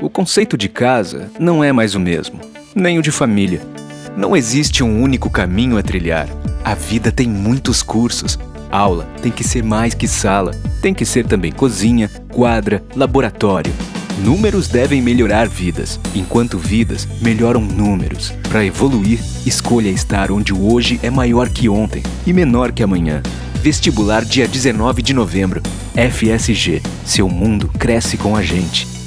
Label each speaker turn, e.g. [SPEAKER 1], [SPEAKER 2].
[SPEAKER 1] O conceito de casa não é mais o mesmo, nem o de família. Não existe um único caminho a trilhar. A vida tem muitos cursos. Aula tem que ser mais que sala, tem que ser também cozinha, quadra, laboratório. Números devem melhorar vidas, enquanto vidas melhoram números. Para evoluir, escolha estar onde o hoje é maior que ontem e menor que amanhã. Vestibular dia 19 de novembro. FSG. Seu mundo cresce com a gente.